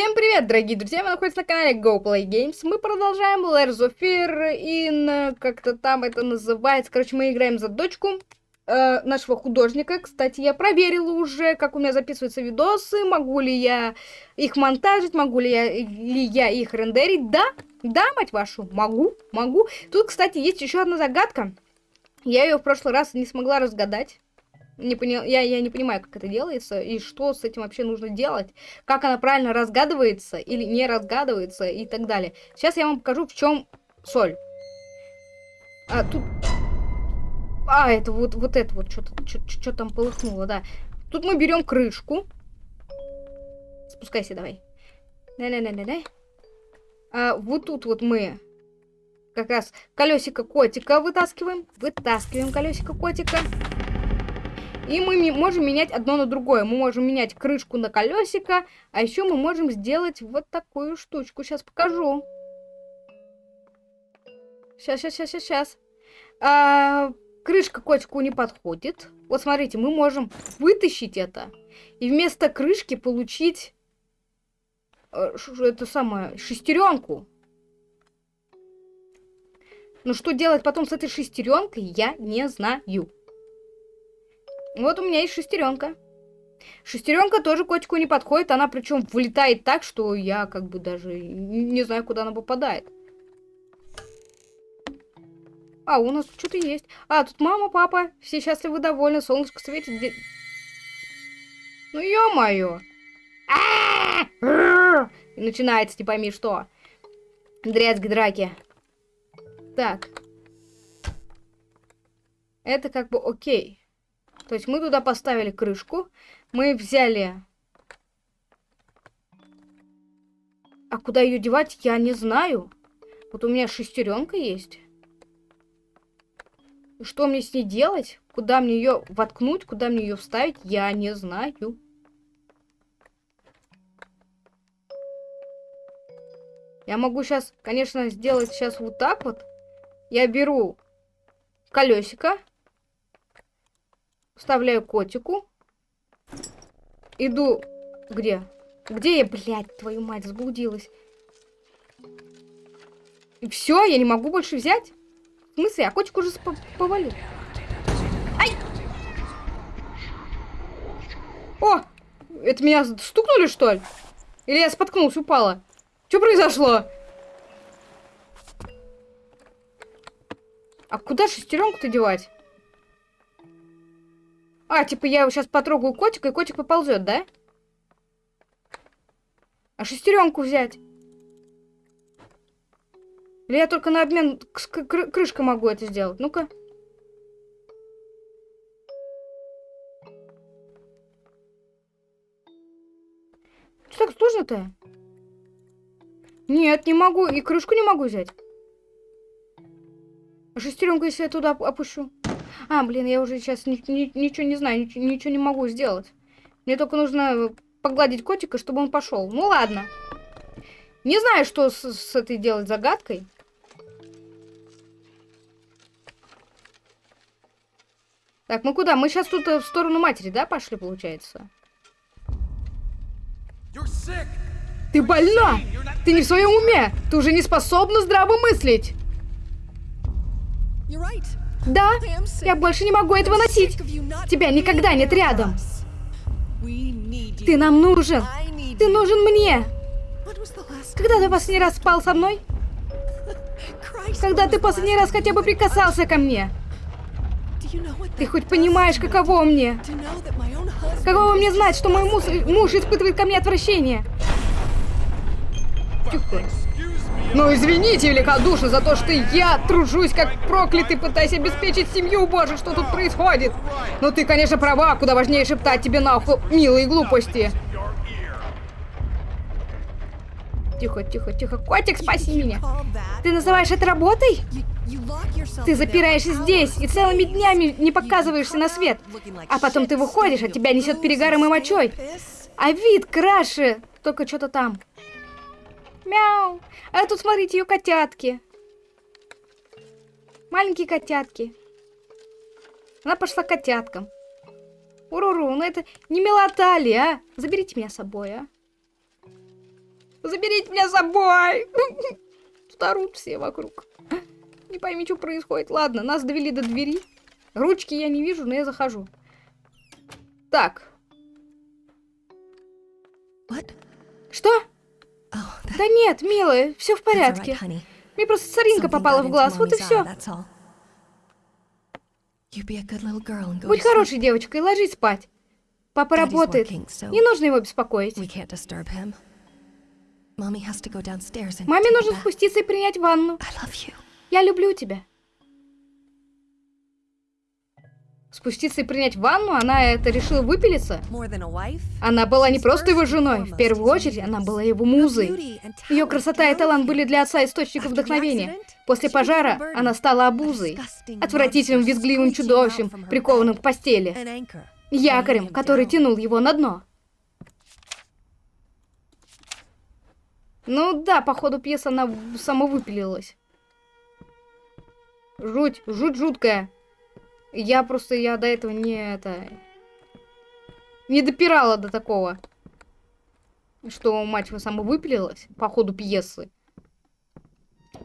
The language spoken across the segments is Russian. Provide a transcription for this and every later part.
Всем привет, дорогие друзья, вы находитесь на канале GoPlayGames. Мы продолжаем Layers of Fear in... как-то там это называется. Короче, мы играем за дочку э, нашего художника. Кстати, я проверила уже, как у меня записываются видосы, могу ли я их монтажить, могу ли я, ли я их рендерить. Да, да, мать вашу, могу, могу. Тут, кстати, есть еще одна загадка. Я ее в прошлый раз не смогла разгадать не понял, я, я не понимаю, как это делается, и что с этим вообще нужно делать, как она правильно разгадывается или не разгадывается и так далее. Сейчас я вам покажу, в чем соль. А, тут... А, это вот, вот это вот, что-то что там полыхнуло, да. Тут мы берем крышку. Спускайся давай. Да-да-да-да-да. А, вот тут вот мы как раз колесико котика вытаскиваем. Вытаскиваем колесико котика. И мы можем менять одно на другое. Мы можем менять крышку на колесико, а еще мы можем сделать вот такую штучку. Сейчас покажу. Сейчас, сейчас, сейчас, сейчас. А, крышка котику не подходит. Вот смотрите, мы можем вытащить это и вместо крышки получить э, это самое шестеренку. Но что делать потом с этой шестеренкой, я не знаю. Вот у меня есть шестеренка. Шестеренка тоже котику не подходит. Она причем вылетает так, что я как бы даже не знаю, куда она попадает. А, у нас что-то есть. А, тут мама, папа. Все счастливы, довольны. Солнышко светит. Ну, ё-моё. И начинается, не пойми что. Дрязги драки. Так. Это как бы окей. То есть мы туда поставили крышку, мы взяли... А куда ее девать, я не знаю. Вот у меня шестеренка есть. Что мне с ней делать? Куда мне ее воткнуть? Куда мне ее вставить? Я не знаю. Я могу сейчас, конечно, сделать сейчас вот так вот. Я беру колесико. Вставляю котику. Иду... Где? Где я, блядь, твою мать, заблудилась? И все, я не могу больше взять? В смысле? А котик уже повалил. Ай! О! Это меня стукнули, что ли? Или я споткнулась, упала? Что произошло? А куда шестеренку-то девать? А, типа я сейчас потрогаю котика, и котик поползет, да? А шестеренку взять? Или я только на обмен с кры крышкой могу это сделать? Ну-ка. Что так сложно-то? Нет, не могу. И крышку не могу взять. А шестеренку, если я туда опущу? А, блин, я уже сейчас ни ни ничего не знаю, ничего, ничего не могу сделать. Мне только нужно погладить котика, чтобы он пошел. Ну ладно. Не знаю, что с, с этой делать загадкой. Так, мы куда? Мы сейчас тут э, в сторону матери, да, пошли, получается? Ты больна! Ты не в своем уме! Ты уже не способна здраво мыслить! Да, я больше не могу этого носить. Тебя никогда нет рядом. Ты нам нужен. Ты нужен мне. Когда ты последний раз спал со мной? Когда ты последний раз хотя бы прикасался ко мне? Ты хоть понимаешь, каково мне? Каково мне знать, что мой муж, муж испытывает ко мне отвращение? Тихо. Ну извините великодушно за то, что я тружусь как проклятый, пытаясь обеспечить семью, боже, что тут происходит. Но ты, конечно, права, куда важнее шептать тебе на ухо милые глупости. Тихо, тихо, тихо. Котик, спаси меня. Ты называешь это работой? Ты запираешься здесь и целыми днями не показываешься на свет. А потом ты выходишь, а тебя несет перегаром и мочой. А вид краше. Только что-то там. Мяу. А тут, смотрите, ее котятки. Маленькие котятки. Она пошла к котяткам. Уруру, ну это не милота ли, а? Заберите меня с собой, а? Заберите меня с собой! Тут все вокруг. Не пойми, что происходит. Ладно, нас довели до двери. Ручки я не вижу, но я захожу. Так. What? Что? Oh, Да нет, милая, все в порядке. Мне просто соринка попала в глаз, вот и все. Будь хорошей девочкой, ложись спать. Папа работает. Не нужно его беспокоить. Маме нужно спуститься и принять ванну. Я люблю тебя. Спуститься и принять ванну? Она это решила выпилиться? Она была не просто его женой, в первую очередь она была его музой. Ее красота и талант были для отца источником вдохновения. После пожара она стала обузой, отвратительным визгливым чудовищем, прикованным к постели, якорем, который тянул его на дно. Ну да, по ходу пьесы она самовыпилилась. Жуть, жуть жуткая. Я просто, я до этого не это... Не допирала до такого. Что мать его самовыпилилась по ходу пьесы.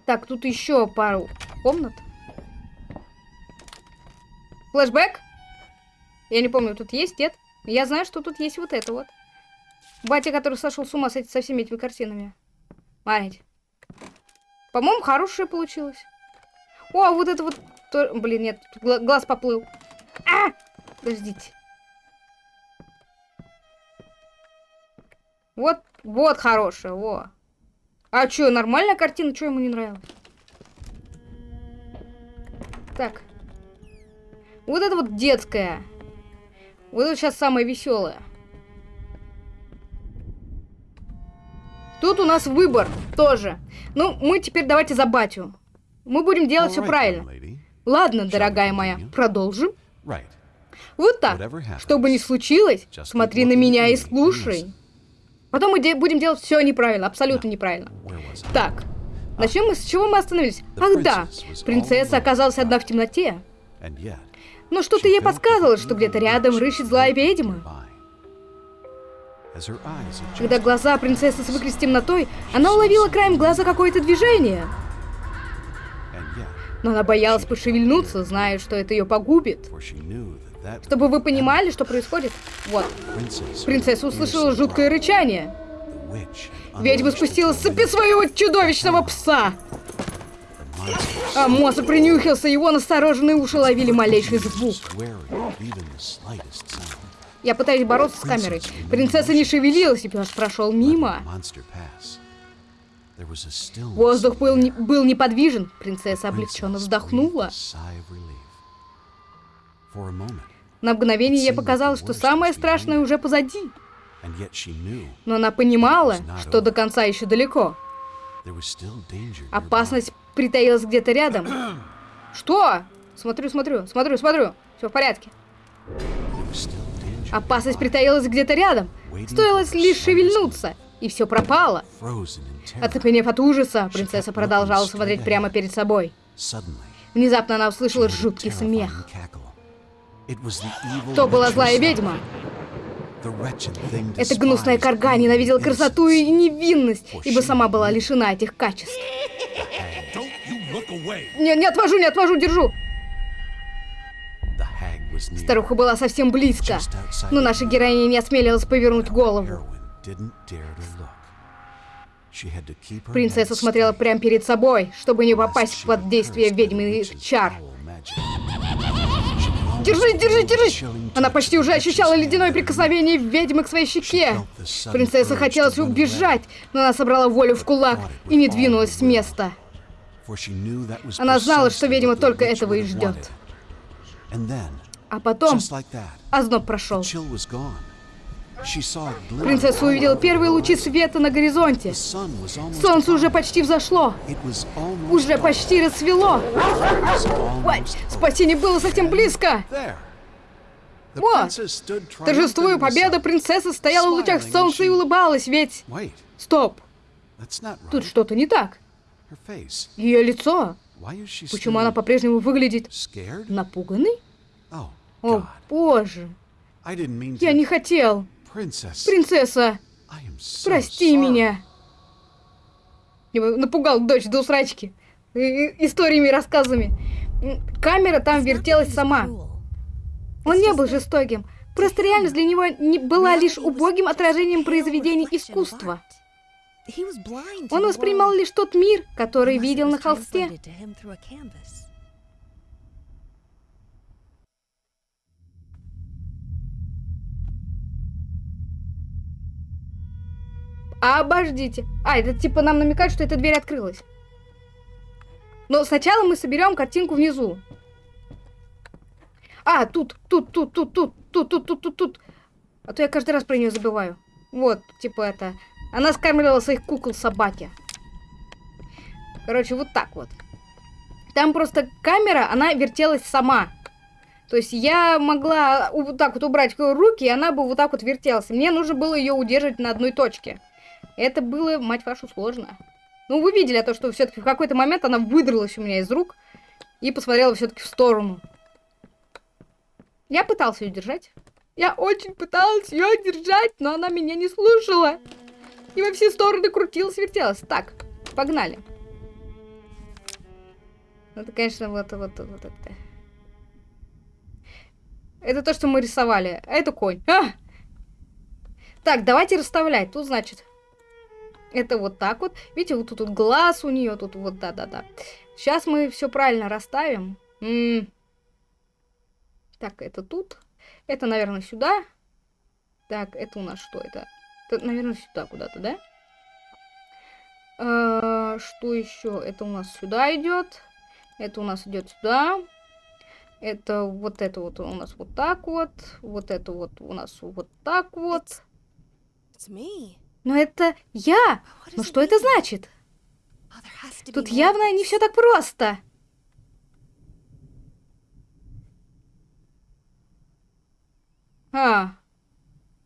Так, тут еще пару комнат. Флэшбэк? Я не помню, тут есть, нет? Я знаю, что тут есть вот это вот. Батя, который сошел с ума с эти- со всеми этими картинами. Смотрите. По-моему, хорошее получилось. О, вот это вот... то- Блин, нет, тут глаз поплыл. А! Подождите. Вот, вот хорошее, во. А чё, нормальная картина? Чё ему не нравилось? Так. Вот это вот детская. Вот это сейчас самое веселое. Тут у нас выбор тоже. Ну, мы теперь давайте за батю. Мы будем делать все правильно. Ладно, дорогая моя, продолжим. Вот так. Что бы ни случилось, смотри на меня и слушай. Потом мы де- будем делать все неправильно, абсолютно неправильно. Так, начнем мы с чего мы остановились? Ах да, принцесса оказалась одна в темноте. Но что-то ей подсказывало, что где-то рядом рыщет злая ведьма. Когда глаза принцессы свыклись с темнотой, она уловила краем глаза какое-то движение. Но она боялась пошевельнуться, зная, что это ее погубит. Чтобы вы понимали, что происходит. Вот, принцесса услышала жуткое рычание. Ведьма спустилась с цепи своего чудовищного пса. А монстр принюхался, его настороженные уши ловили малейший звук. Я пытаюсь бороться с камерой. Принцесса не шевелилась, и пес прошел мимо. Воздух был, не- был неподвижен. Принцесса облегченно вздохнула. На мгновение ей показалось, что самое страшное уже позади. Но она понимала, что до конца еще далеко. Опасность притаилась где-то рядом. Что? Смотрю, смотрю, смотрю, смотрю. Все в порядке. Опасность притаилась где-то рядом. Стоило лишь шевельнуться, и все пропало. Оцепенев от ужаса, принцесса продолжала смотреть прямо перед собой. Внезапно она услышала жуткий смех. То была злая ведьма. Эта гнусная beauty ненавидела красоту и невинность, ибо сама была лишена этих качеств. Не, не отвожу, не отвожу, держу. Старуха была совсем близко, но наша героиня не осмелилась повернуть голову. Принцесса смотрела прямо перед собой, чтобы не попасть под действие ведьминых чар. Держись, держись, the держись! chilling Она почти уже ощущала ледяное прикосновение ведьмы к своей щеке. Принцесса run убежать, но она собрала волю в кулак и не двинулась с места. Она знала, что ведьма только этого и ждет. А потом озноб прошел. Принцесса увидела первые лучи света на горизонте. Солнце уже почти взошло. Уже почти рассвело. Спасение было совсем близко. Вот. Торжествуя sun. принцесса стояла в лучах солнца и улыбалась, ведь... Стоп, тут что-то не так. Ее лицо. Почему она по-прежнему выглядит напуганной? Oh, О, боже, я не хотел. Принцесса! Прости меня! Напугал дочь до усрачки. Историями, рассказами. Камера там вертелась сама. Он не был жестоким. Просто реальность для него не была лишь убогим отражением произведений искусства. Он воспринимал лишь тот мир, который видел на холсте. Обождите. А, это типа нам намекает, что эта дверь открылась. Но сначала мы соберем картинку внизу. А, тут, тут, тут, тут, тут, тут, тут, тут, тут, тут. А то я каждый раз про нее забываю. Вот, типа это. Она скармливала своих кукол собаке. Короче, вот так вот. Там просто камера, она вертелась сама. То есть я могла вот так вот убрать руки, и она бы вот так вот вертелась. Мне нужно было ее удерживать на одной точке. Это было, мать вашу, сложно. Ну, вы видели то, что все-таки в какой-то момент она выдралась у меня из рук и посмотрела все-таки в сторону. Я пытался ее держать. Я очень пыталась ее держать, но она меня не слушала. И во все стороны крутилась, вертелась. Так, погнали. Ну, Это, конечно, вот, вот, вот это. Это то, что мы рисовали. А это конь. А! Так, давайте расставлять. Тут, значит, это вот так вот. Видите, вот тут вот глаз у нее, тут вот, да-да-да. Сейчас мы все правильно расставим. М. Так, это тут. Это, наверное, сюда. Так, это у нас что это? Это, наверное, сюда куда-то, да? А, что еще? Это у нас сюда идет. Это у нас идет сюда. Это вот это вот у нас вот так вот. Вот это вот у нас вот так вот. It's me. Но это я! Does что это значит? Тут явно не все так просто. А.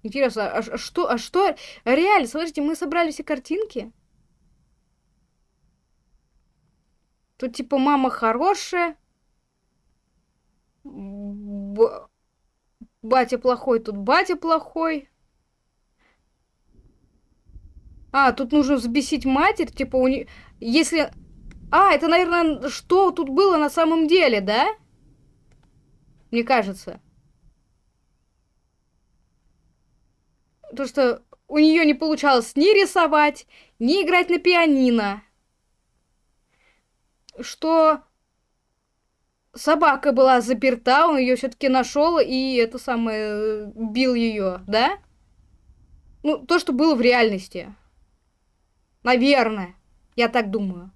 Интересно, а, а что, а что? Реально, смотрите, мы собрали все картинки. Тут типа мама хорошая. Б- Батя плохой, тут батя плохой. А, тут нужно взбесить матерь, типа у нее... Если... А, это, наверное, что тут было на самом деле, да? Мне кажется. То, что у нее не получалось ни рисовать, ни играть на пианино. Что собака была заперта, он ее все-таки нашел и это самое э, бил ее, да? Ну, то, что было в реальности. Наверное. Я так думаю.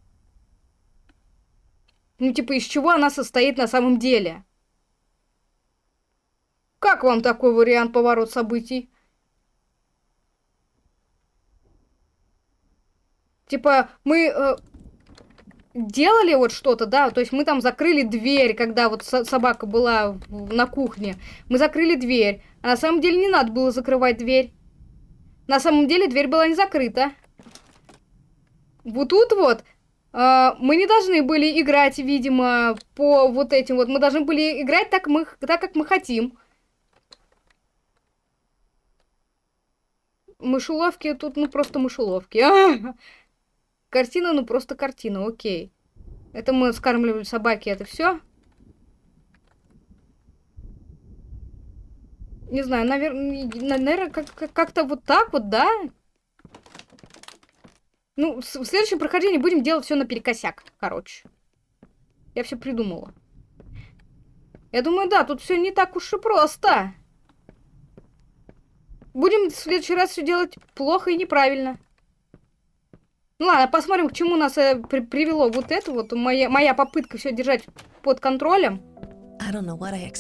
Ну, типа, из чего она состоит на самом деле? Как вам такой вариант поворот событий? Типа, мы э, делали вот что-то, да, то есть мы там закрыли дверь, когда вот со- собака была на кухне. Мы закрыли дверь, а на самом деле не надо было закрывать дверь. На самом деле дверь была не закрыта. Вот тут вот а, мы не должны были играть, видимо, по вот этим вот. Мы должны были играть так, мы, так как мы хотим. Мышеловки тут, ну, просто мышеловки. А! Картина, ну, просто картина, окей. Это мы скармливали собаки, это все. Не знаю, наверное, наверное, как- как- как-то вот так вот, да? Ну, в следующем прохождении будем делать все наперекосяк, короче. Я все придумала. Я думаю, да, тут все не так уж и просто. Будем в следующий раз все делать плохо и неправильно. Ну ладно, посмотрим, к чему нас э, при- привело вот это вот, моя, моя попытка все держать под контролем.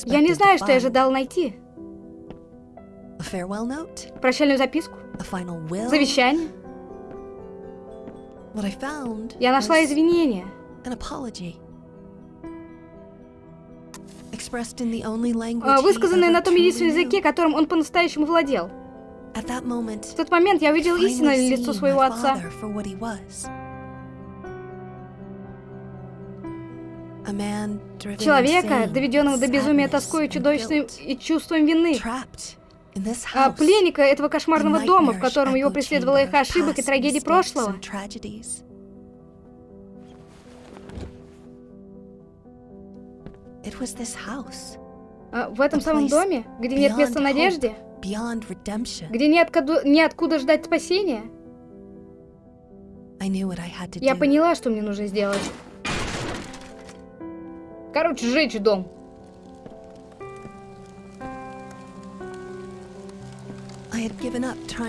Я не знаю, что я ожидал найти. Прощальную записку, завещание. Я нашла извинения. Высказанное на том единственном языке, которым он по-настоящему владел. В тот момент я увидел истинное лицо своего отца. Человека, доведенного до безумия тоской, и чудовищным и чувством вины а пленника этого кошмарного дома, в котором его преследовала их ошибок и трагедии прошлого. А в этом самом доме, где нет места надежде, где неоткуда, неоткуда ждать спасения, я поняла, что мне нужно сделать. Короче, сжечь дом.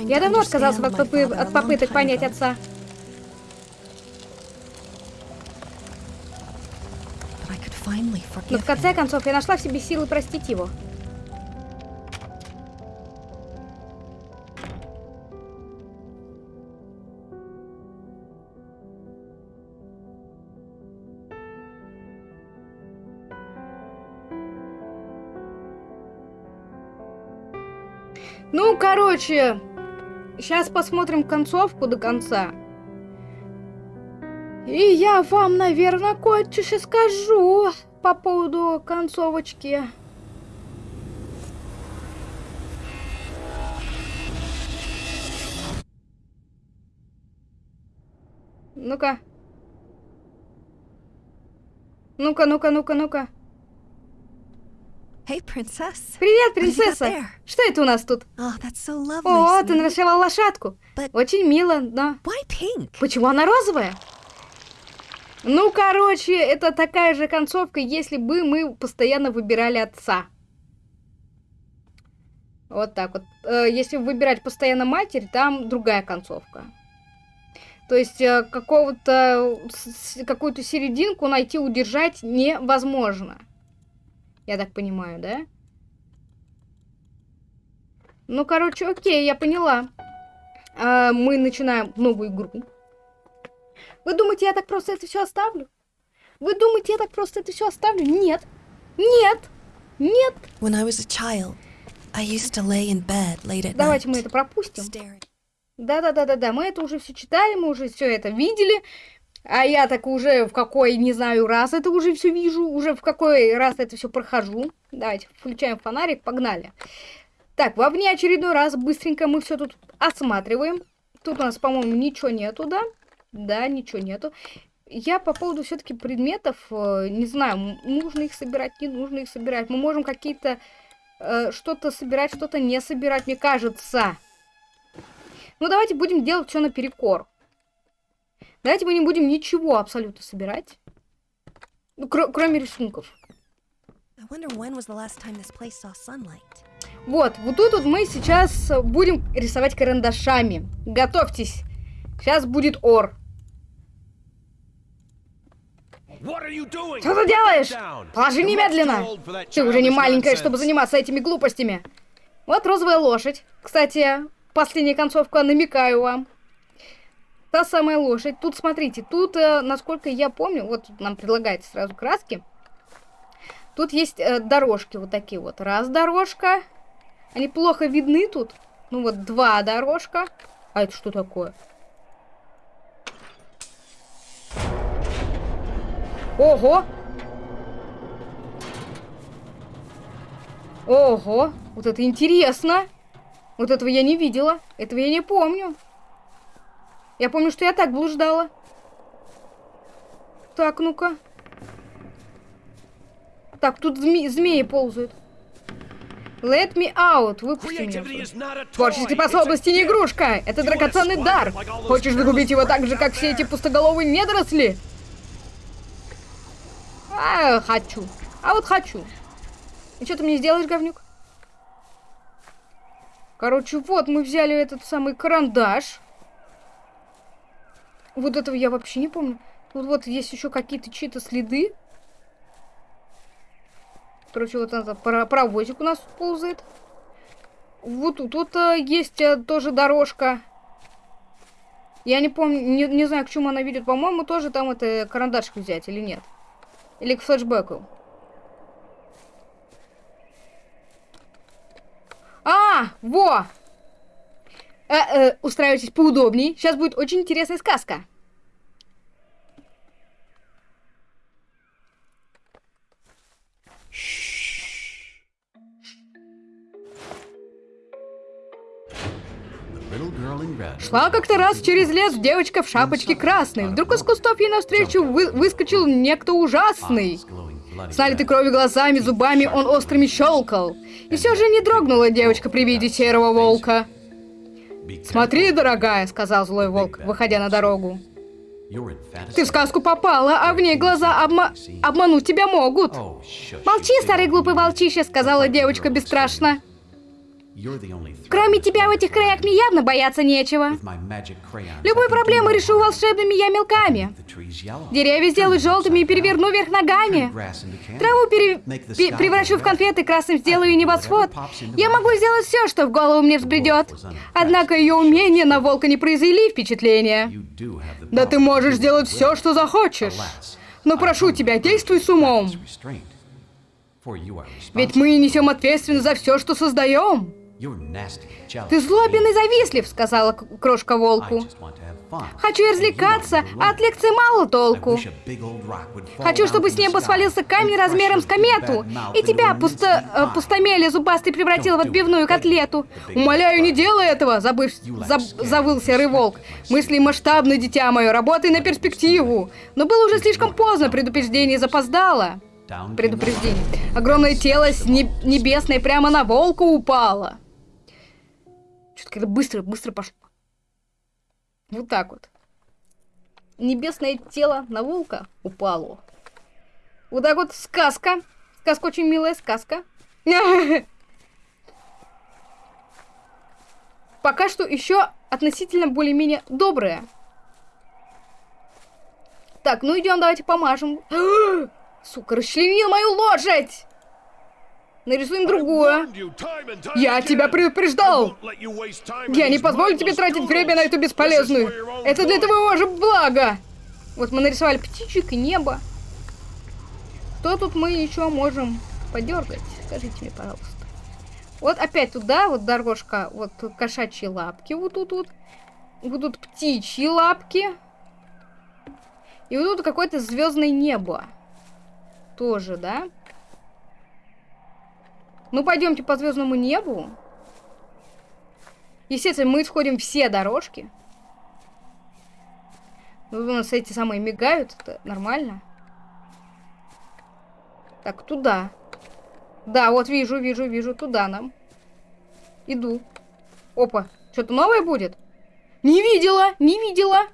Я давно отказался от, попы- от попыток понять отца. Но в конце концов я нашла в себе силы простить его. Короче, сейчас посмотрим концовку до конца. И я вам, наверное, кое-что скажу по поводу концовочки. Ну-ка. Ну-ка, ну-ка, ну-ка, ну-ка. Hey, princess. Привет, принцесса! Что это у нас тут? Oh, so lovely. О, ты sweetie. нарисовала лошадку. But- Очень мило, но... Why pink? Почему она розовая? Ну, короче, это такая же концовка, если бы мы постоянно выбирали отца. Вот так вот. Э, Если выбирать постоянно матерь, там другая концовка. То есть э, какого-то с- какую-то серединку найти, удержать невозможно. Я так понимаю, да? Ну, короче, окей, я поняла. А, мы начинаем новую игру. Вы думаете, я так просто это все оставлю? Вы думаете, я так просто это все оставлю? Нет. Нет. Нет. When I was a child, I used to lay in bed late at Давайте мы это пропустим. Да-да-да-да-да, мы это уже все читали, мы уже все это видели. А я так уже в какой, не знаю, раз это уже все вижу, уже в какой раз это все прохожу. Давайте, включаем фонарик, погнали. Так, во очередной раз быстренько мы все тут осматриваем. Тут у нас, по-моему, ничего нету, да? Да, ничего нету. Я по поводу все-таки предметов, э, не знаю, нужно их собирать, не нужно их собирать. Мы можем какие-то э, что-то собирать, что-то не собирать, мне кажется. Ну, давайте будем делать все наперекор. Давайте мы не будем ничего абсолютно собирать. Ну, кро- кроме рисунков. Вот, вот тут вот мы сейчас э, будем рисовать карандашами. Готовьтесь. Сейчас будет ор. Что ты делаешь? Положи немедленно. Ты уже не маленькая, чтобы заниматься этими глупостями. Вот розовая лошадь. Кстати, последняя концовка, намекаю вам. Та самая лошадь. Тут, смотрите, тут, э, насколько я помню, вот нам предлагается сразу краски. Тут есть э, дорожки вот такие вот. Раз дорожка. Они плохо видны тут. Ну вот два дорожка. А это что такое? Ого! Ого! Вот это интересно! Вот этого я не видела. Этого я не помню. Я помню, что я так блуждала. Так, ну-ка. Так, тут зме- змеи ползают. Let me out. Выпусти меня. Творческие способности не игрушка. Это драгоценный дар. Хочешь загубить его так же, как все эти пустоголовые недоросли? А, хочу. А вот хочу. И что ты мне сделаешь, говнюк? Короче, вот мы взяли этот самый карандаш. Вот этого я вообще не помню. Тут вот есть еще какие-то чьи-то следы. Короче, вот это паровозик у нас ползает. Вот тут вот, э, есть э, тоже дорожка. Я не помню, не, не знаю, к чему она ведет. По-моему, тоже там это карандашик взять или нет. Или к флешбеку. А, во! Э, э, устраивайтесь поудобней. Сейчас будет очень интересная сказка. Шла как-то раз через лес девочка в шапочке красной. Вдруг из кустов ей навстречу вы- выскочил некто ужасный. С налитой кровью глазами, зубами он острыми щелкал. И все же не дрогнула девочка при виде серого волка. «Смотри, дорогая», — сказал злой волк, выходя на дорогу. «Ты в сказку попала, а в ней глаза обма... обмануть тебя могут». «Молчи, старый глупый волчище», — сказала девочка бесстрашно. Кроме тебя в этих краях мне явно бояться нечего. Любую проблему решу волшебными я мелками. Деревья сделаю желтыми и переверну вверх ногами. Траву пере... пе- превращу в конфеты, красным сделаю небосвод. Я могу сделать все, что в голову мне взбредет. Однако ее умения на волка не произвели впечатления. Да ты можешь сделать все, что захочешь. Но прошу тебя, действуй с умом. Ведь мы несем ответственность за все, что создаем. Ты злобен и завистлив, сказала крошка волку. Хочу развлекаться, а от лекции мало толку. Хочу, чтобы с неба свалился камень размером с комету, и тебя, пусто, э, зубастый, превратил в отбивную котлету. Умоляю, не делай этого, забыв, заб- завыл серый волк. Мысли масштабны, дитя мое, работай на перспективу. Но было уже слишком поздно, предупреждение запоздало. Предупреждение. Огромное тело с не- небесное прямо на волка упало. Как-то быстро, быстро пошло. Вот так вот. Небесное тело на волка упало. Вот так вот сказка. Сказка очень милая сказка. Пока что еще относительно более-менее добрая. Так, ну идем, давайте помажем. Сука, расчленил мою лошадь! Нарисуем другую. Я тебя предупреждал! Я не позволю тебе тратить время на эту бесполезную. Это для твоего же блага. Вот мы нарисовали птичек и небо. Что тут мы еще можем подергать? Скажите мне, пожалуйста. Вот опять туда, вот дорожка, вот кошачьи лапки вот тут вот. Тут птичьи лапки. И вот тут какое-то звездное небо. Тоже, да? Ну, пойдемте по звездному небу. Естественно, мы сходим все дорожки. Ну, у нас эти самые мигают, это нормально. Так, туда. Да, вот вижу, вижу, вижу, туда нам. Иду. Опа, что-то новое будет? Не видела, не видела.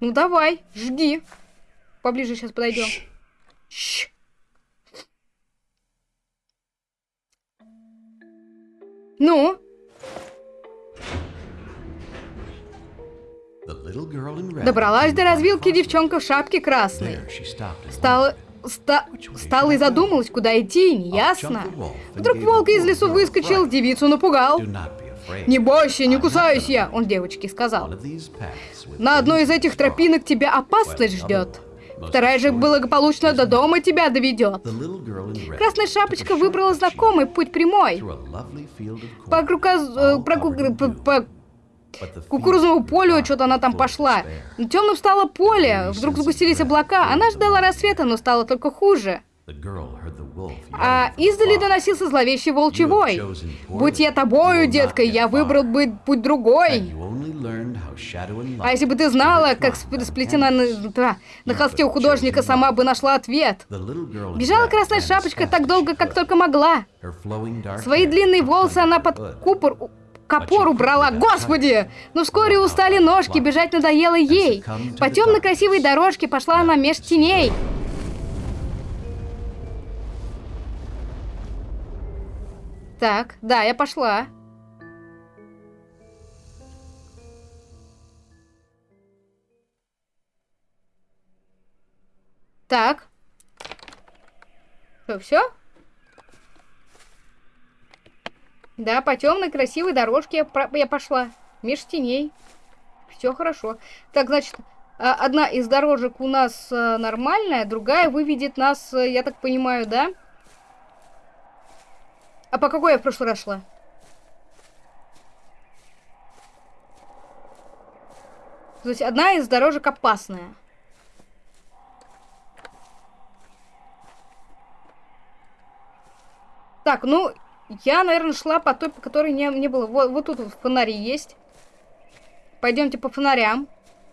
Ну давай, жги. Поближе сейчас подойдем. Щ. Ну, добралась до развилки девчонка в шапке красной. Стала... Ста... Стала и задумалась, куда идти, неясно. Вдруг волк из лесу выскочил, девицу напугал. «Не бойся, не кусаюсь я», он девочке сказал. «На одной из этих тропинок тебя опасность ждет. Вторая же благополучно до дома тебя доведет». Красная шапочка выбрала знакомый путь прямой. По, крука- э, по- по кукурузному полю что-то она там пошла. Темным стало поле, вдруг сгустились облака. Она ждала рассвета, но стало только хуже. А издали доносился зловещий волчий вой. «Будь я тобою, детка, я выбрал бы путь другой». А если бы ты знала, как сп- сплетена на, на холсте у художника, сама бы нашла ответ. Бежала красная шапочка так долго, как только могла. Свои длинные волосы она под купор... Копор убрала, господи! Но вскоре устали ножки, бежать надоело ей. По темной красивой дорожке пошла она меж теней. Так, да, я пошла. Так. Что, все? Да, по темной красивой дорожке я, про- я пошла. Меж теней. Все хорошо. Так, значит, а, одна из дорожек у нас а, нормальная, другая выведет нас, а, я так понимаю, да? А по какой я в прошлый раз шла? То есть одна из дорожек опасная. Так, ну, я, наверное, шла по той, по которой не, не было. Вот, вот тут вот фонари есть. Пойдемте по фонарям.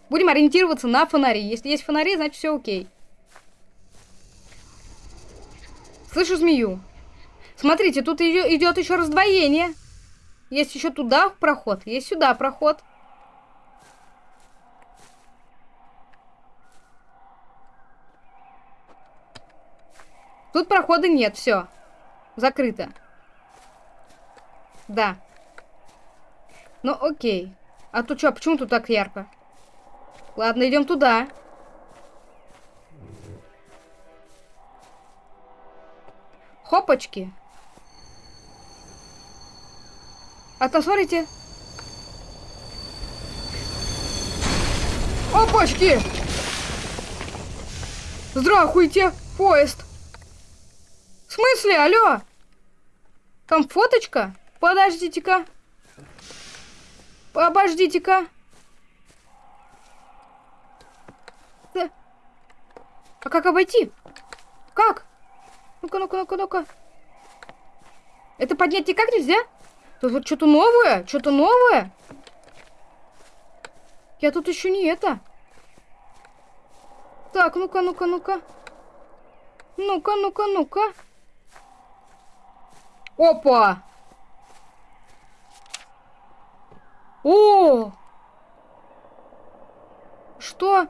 Будем ориентироваться на фонари. Если есть фонари, значит все окей. Слышу змею. Смотрите, тут идет еще раздвоение. Есть еще туда проход, есть сюда проход. Тут прохода нет, все. Закрыто. Да. Ну, окей. А тут что, почему тут так ярко? Ладно, идем туда. Хопочки. А там, смотрите. Опачки! Здравствуйте, поезд. В смысле, алло? Там фоточка? Подождите-ка. Обождите-ка. А как обойти? Как? Ну-ка, ну-ка, ну-ка, ну-ка. Это поднять никак нельзя? Тут что-то новое? Что-то новое? Я тут еще не это. Так, ну-ка, ну-ка, ну-ка. Ну-ка, ну-ка, ну-ка. Опа! О! Что?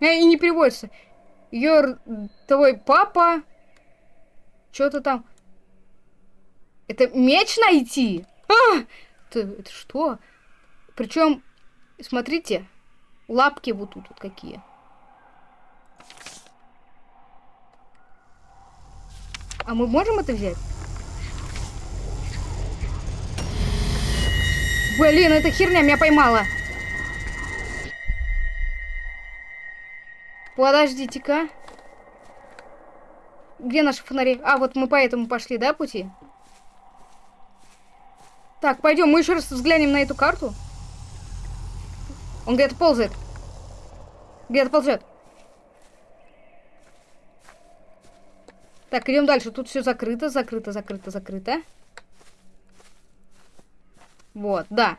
Э, и не переводится. Your... Твой папа... Что-то там... Это меч найти? А! Это, это что? Причем, смотрите, лапки вот тут вот какие. А мы можем это взять? Блин, эта херня меня поймала. Подождите-ка. Где наши фонари? А, вот мы по этому пошли, да, пути? Так, пойдем, мы еще раз взглянем на эту карту. Он где-то ползает. Где-то ползет. Так, идем дальше. Тут все закрыто, закрыто, закрыто, закрыто. Вот, да.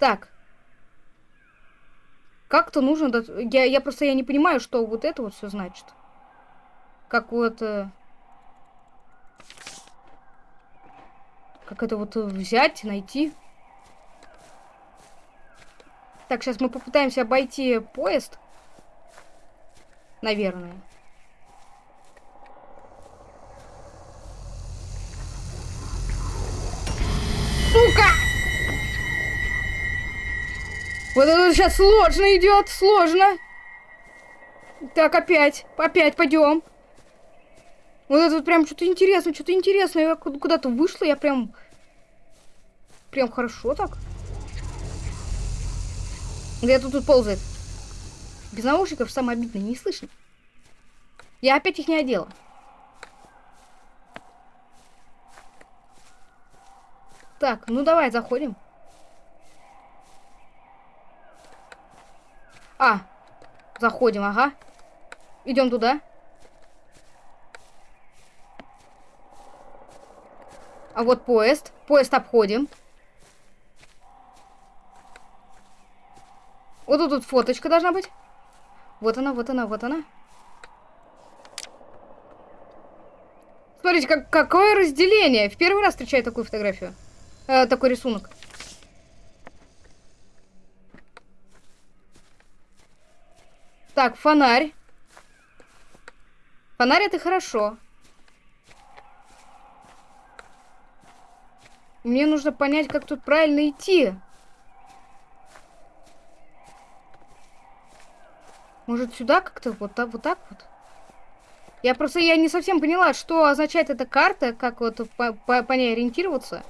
Так. Как-то нужно... Я, я просто я не понимаю, что вот это вот все значит. Как вот... Э, как это вот взять, найти. Так, сейчас мы попытаемся обойти поезд. Наверное. Сука! Вот это сейчас сложно идет, сложно. Так, опять, опять пойдем. Вот это вот прям что-то интересное, что-то интересное. Я куда-то вышла, я прям... Прям хорошо так. Где-то тут ползает. Без наушников самое обидное, не слышно. Я опять их не одела. Так, ну давай, заходим. А, заходим, ага. Идем туда. А вот поезд. Поезд обходим. Вот тут, тут фоточка должна быть. Вот она, вот она, вот она. Смотрите, как, какое разделение. В первый раз встречаю такую фотографию. Э, такой рисунок. Так, фонарь. Фонарь это хорошо. Мне нужно понять, как тут правильно идти. Может, сюда как-то? Вот так, вот так вот? Я просто я не совсем поняла, что означает эта карта, как вот по, по, по ней ориентироваться.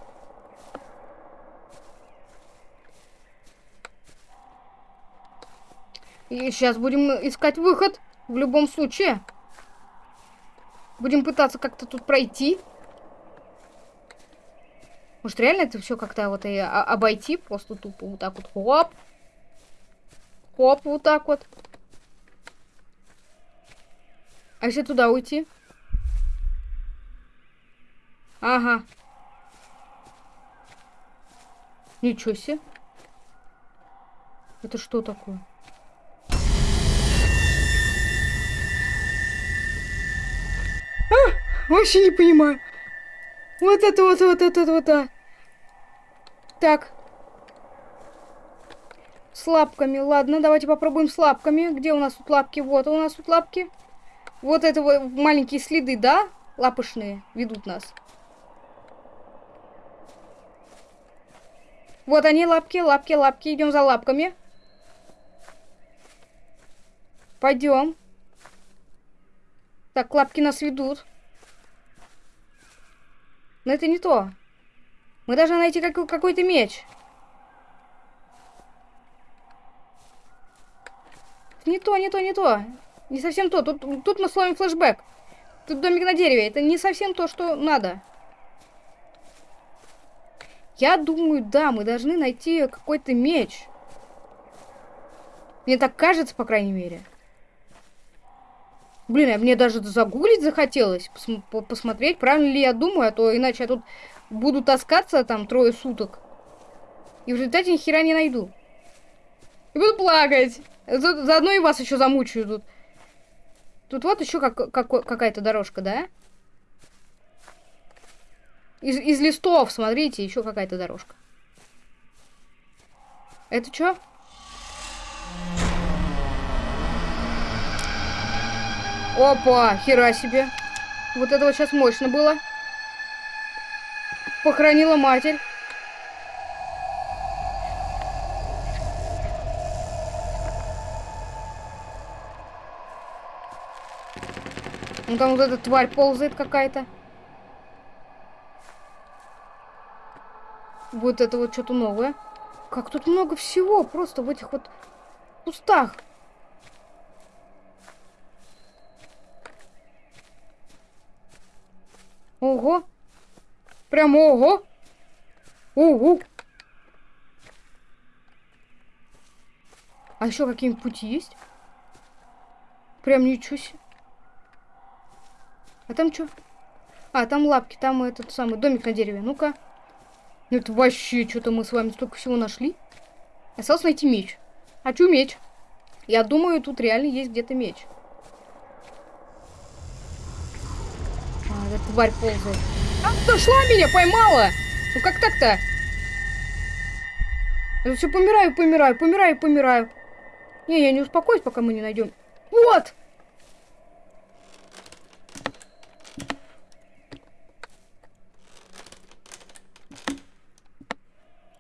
И сейчас будем искать выход. В любом случае. Будем пытаться как-то тут пройти. Может, реально это все как-то вот и обойти? Просто тупо вот так вот. Хоп. Хоп, вот так вот. А если туда уйти? Ага. Ничего себе. Это что такое? А, вообще не понимаю. Вот это вот, вот это вот, а. Так. С лапками. Ладно, давайте попробуем с лапками. Где у нас тут лапки? Вот у нас тут лапки. Вот это вот маленькие следы, да? Лапышные ведут нас. Вот они, лапки, лапки, лапки. Идем за лапками. Пойдем. Так, лапки нас ведут. Но это не то. Мы должны найти как какой-то меч. Не то, не то, не то. Не совсем то. Тут, тут мы словим флешбэк. Тут домик на дереве. Это не совсем то, что надо. Я думаю, да, мы должны найти какой-то меч. Мне так кажется, по крайней мере. Блин, а мне даже загуглить захотелось, пос посмотреть, правильно ли я думаю, а то иначе я тут буду таскаться там трое суток. И в результате ни хера не найду. И буду плакать. За заодно и вас еще замучаю тут. Тут вот еще как, как, какая-то дорожка, да? Из, из листов, смотрите, еще какая-то дорожка. Это что? Опа, хера себе. Вот это вот сейчас мощно было. Похоронила матерь. Ну там вот эта тварь ползает какая-то. Вот это вот что-то новое. Как тут много всего просто в этих вот кустах. Ого. Прям ого. Ого. А еще какие-нибудь пути есть? Прям ничего себе. А там что? А, там лапки, там этот самый домик на дереве. Ну-ка. Ну это вообще что-то мы с вами столько всего нашли. Осталось найти меч. Хочу меч. Я думаю, тут реально есть где-то меч. А, эта тварь ползает. А, дошла меня, поймала! Ну как так-то? Я все помираю, помираю, помираю, помираю. Не, я не успокоюсь, пока мы не найдем. Вот!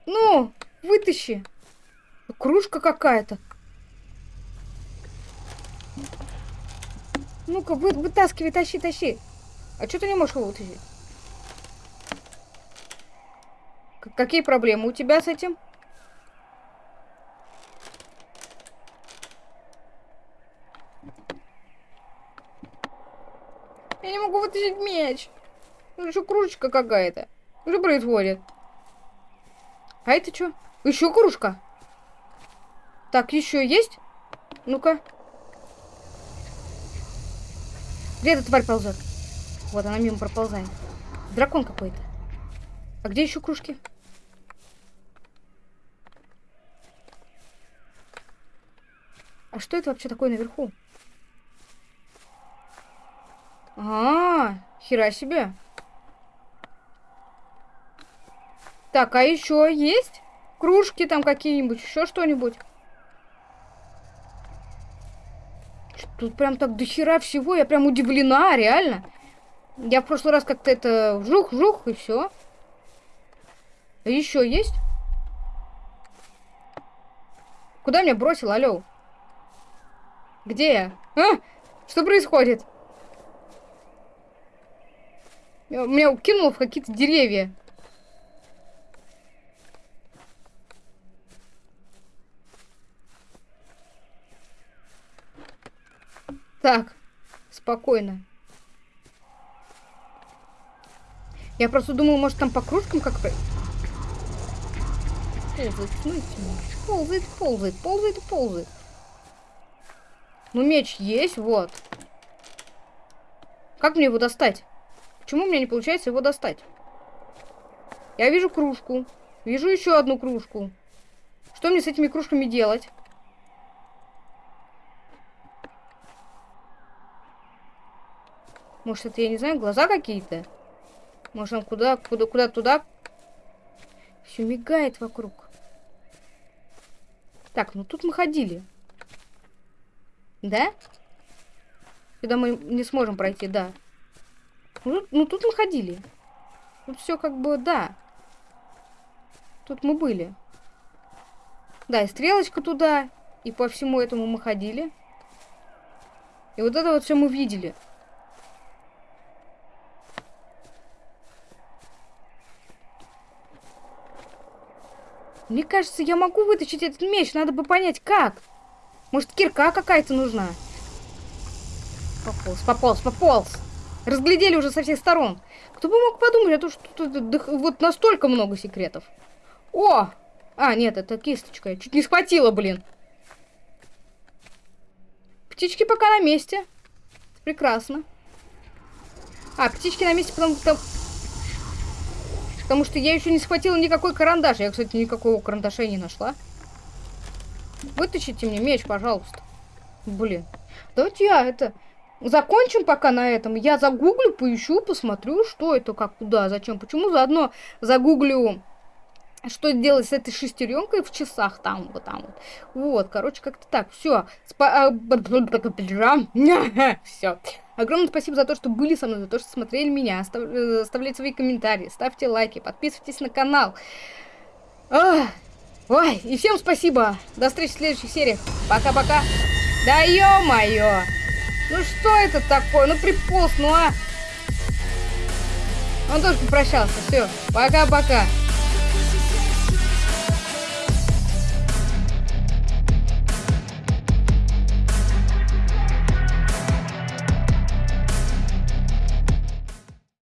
Ну, вытащи. Кружка какая-то. Ну-ка, вы, вытаскивай, тащи, тащи. А что ты не можешь его вытащить? К какие проблемы у тебя с этим? Я не могу вытащить меч. Ну, еще кружечка какая-то. Что происходит? А это что? Еще кружка. Так, еще есть? Ну-ка. Где эта тварь ползет? Вот она мимо проползает. Дракон какой-то. А где еще кружки? А что это вообще такое наверху? А, -а, -а хера себе. Так, а еще есть? Кружки там какие-нибудь, еще что-нибудь? Тут прям так дохера всего, я прям удивлена, реально. Я в прошлый раз как-то это жух-жух и все. А еще есть? Куда меня бросил, алло? Где я? А? Что происходит? Меня укинуло в какие-то деревья. Так, спокойно. Я просто думала, может там по кружкам как то Ползает, смотрите. Ползает, ползает, ползает ползает. Ну, меч есть, вот. Как мне его достать? Почему у меня не получается его достать? Я вижу кружку. Вижу еще одну кружку. Что мне с этими кружками делать? Может, это, я не знаю, глаза какие-то? Может, он куда, куда, куда, туда? Все мигает вокруг. Так, ну тут мы ходили. Да? Сюда мы не сможем пройти, да. Ну, ну тут мы ходили. Тут все как бы, да. Тут мы были. Да, и стрелочка туда. И по всему этому мы ходили. И вот это вот все мы видели. Мне кажется, я могу вытащить этот меч. Надо бы понять, как. Может, кирка какая-то нужна? Пополз, пополз, пополз. Разглядели уже со всех сторон. Кто бы мог подумать, а то, что тут вот настолько много секретов. О! А, нет, это кисточка. Я чуть не схватила, блин. Птички пока на месте. Прекрасно. А, птички на месте, потому что... Потому что я еще не схватила никакой карандаш. Я, кстати, никакого карандаша не нашла. Вытащите мне меч, пожалуйста. Блин. Давайте я это... Закончим пока на этом. Я загуглю, поищу, посмотрю, что это, как, куда, зачем, почему. Заодно загуглю, что делать с этой шестеренкой в часах там, вот там вот. Вот, короче, как-то так. Все. Все. Огромное спасибо за то, что были со мной, за то, что смотрели меня. Остав- э, Оставляйте свои комментарии, ставьте лайки, подписывайтесь на канал. Ах, Ой, и всем спасибо. До встречи в следующих сериях. Пока-пока. Да ё-моё. Ну что это такое? Ну приполз, ну а. Он тоже попрощался. Все. Пока-пока.